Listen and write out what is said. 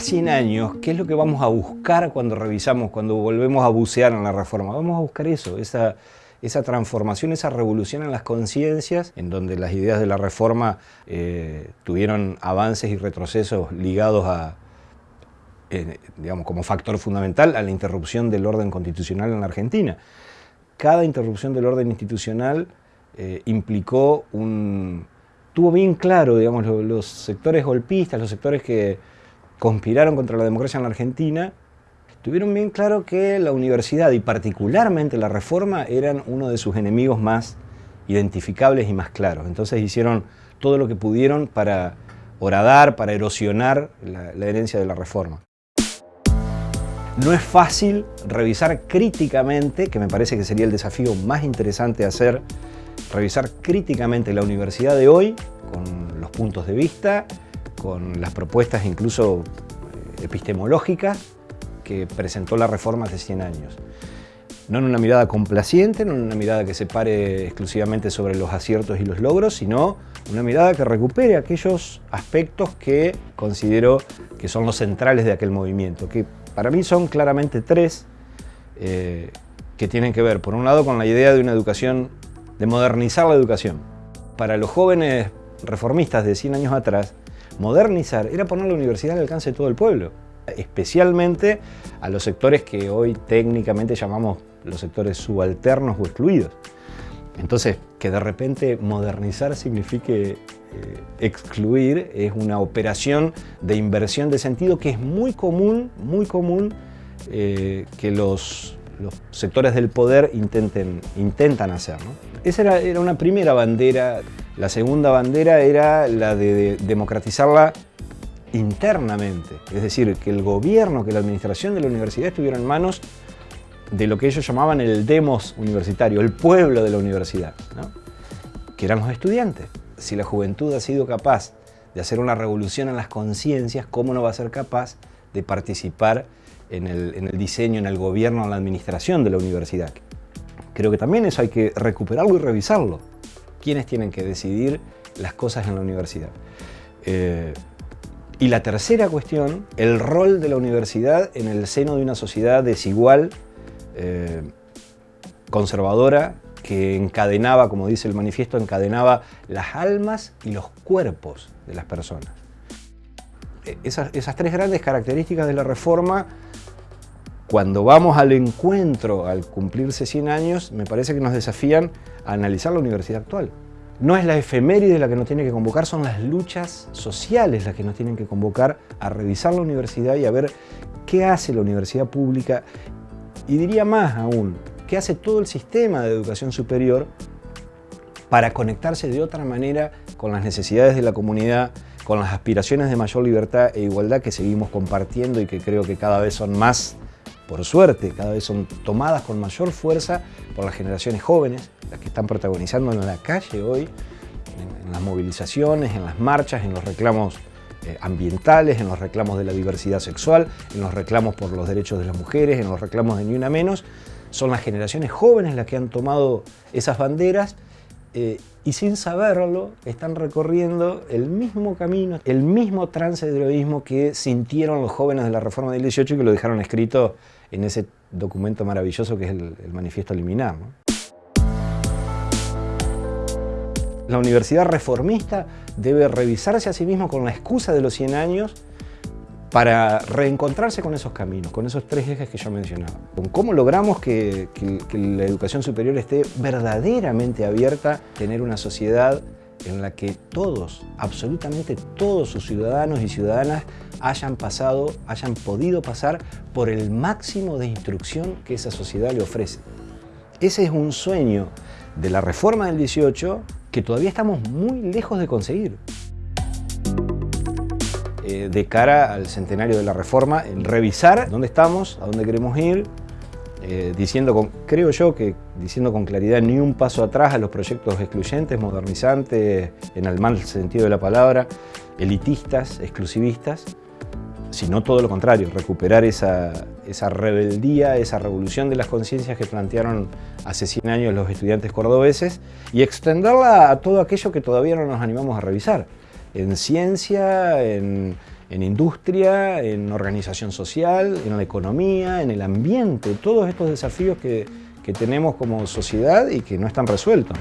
100 años, ¿qué es lo que vamos a buscar cuando revisamos, cuando volvemos a bucear en la reforma? Vamos a buscar eso, esa, transformación, esa revolución en las conciencias, en donde las ideas de la reforma eh, tuvieron avances y retrocesos ligados a, eh, digamos, como factor fundamental a la interrupción del orden constitucional en la Argentina. Cada interrupción del orden institucional eh, implicó un... tuvo bien claro, digamos, los sectores golpistas, los sectores que conspiraron contra la democracia en la Argentina, tuvieron bien claro que la universidad y particularmente la reforma eran uno de sus enemigos más identificables y más claros. Entonces hicieron todo lo que pudieron para horadar, para erosionar la, herencia de la reforma. No es fácil revisar críticamente, que me parece que sería el desafío más interesante hacer, revisar críticamente la universidad de hoy, con los puntos de vista, con las propuestas incluso epistemológicas, que presentó la reforma hace 100 años. No en una mirada complaciente, no en una mirada que se pare exclusivamente sobre los aciertos y los logros, sino una mirada que recupere aquellos aspectos que considero que son los centrales de aquel movimiento, que para mí son claramente tres, eh, que tienen que ver, por un lado, con la idea de una educación, de modernizar la educación. Para los jóvenes reformistas de 100 años atrás, modernizar era poner la universidad al alcance de todo el pueblo especialmente a los sectores que hoy técnicamente llamamos los sectores subalternos o excluidos. Entonces, que de repente modernizar signifique eh, excluir es una operación de inversión de sentido que es muy común, muy común eh, que los, sectores del poder intenten, intentan hacer. Esa era, era una primera bandera. La segunda bandera era la de democratizarla internamente, es decir, que el gobierno, que la administración de la universidad estuviera en manos de lo que ellos llamaban el demos universitario, el pueblo de la universidad, que eran los estudiantes. Si la juventud ha sido capaz de hacer una revolución en las conciencias, ¿cómo no va a ser capaz de participar en el, en el diseño, en el gobierno, en la administración de la universidad? Creo que también eso hay que recuperarlo y revisarlo. ¿Quiénes tienen que decidir las cosas en la universidad? Eh, y la tercera cuestión, el rol de la universidad en el seno de una sociedad desigual, eh, conservadora, que encadenaba, como dice el manifiesto, encadenaba las almas y los cuerpos de las personas. E, esas, esas tres grandes características de la reforma, cuando vamos al encuentro, al cumplirse 100 años, me parece que nos desafían a analizar la universidad actual. No es la efeméride la que nos tiene que convocar, son las luchas sociales las que nos tienen que convocar a revisar la universidad y a ver qué hace la universidad pública y diría más aún, qué hace todo el sistema de educación superior para conectarse de otra manera con las necesidades de la comunidad, con las aspiraciones de mayor libertad e igualdad que seguimos compartiendo y que creo que cada vez son más, por suerte, cada vez son tomadas con mayor fuerza por las generaciones jóvenes, las que están protagonizando en la calle hoy, en, las movilizaciones, en las marchas, en los reclamos eh, ambientales, en los reclamos de la diversidad sexual, en los reclamos por los derechos de las mujeres, en los reclamos de Ni Una Menos. Son las generaciones jóvenes las que han tomado esas banderas eh, y sin saberlo están recorriendo el mismo camino, el mismo trance de heroísmo que sintieron los jóvenes de la Reforma del 18 y que lo dejaron escrito en ese documento maravilloso que es el, Manifiesto Liminar. La universidad reformista debe revisarse a sí misma con la excusa de los 100 años para reencontrarse con esos caminos, con esos tres ejes que yo mencionaba. Con cómo logramos que, la educación superior esté verdaderamente abierta, tener una sociedad en la que todos, absolutamente todos sus ciudadanos y ciudadanas hayan pasado, hayan podido pasar por el máximo de instrucción que esa sociedad le ofrece. Ese es un sueño de la reforma del 18 que todavía estamos muy lejos de conseguir. De cara al centenario de la reforma, en revisar dónde estamos, a dónde queremos ir, eh, diciendo con, creo yo que diciendo con claridad ni un paso atrás a los proyectos excluyentes, modernizantes, en el mal sentido de la palabra, elitistas, exclusivistas, sino todo lo contrario, recuperar esa, esa rebeldía, esa revolución de las conciencias que plantearon hace 100 años los estudiantes cordobeses y extenderla a todo aquello que todavía no nos animamos a revisar, en ciencia, en, industria, en organización social, en la economía, en el ambiente, todos estos desafíos que, que tenemos como sociedad y que no están resueltos.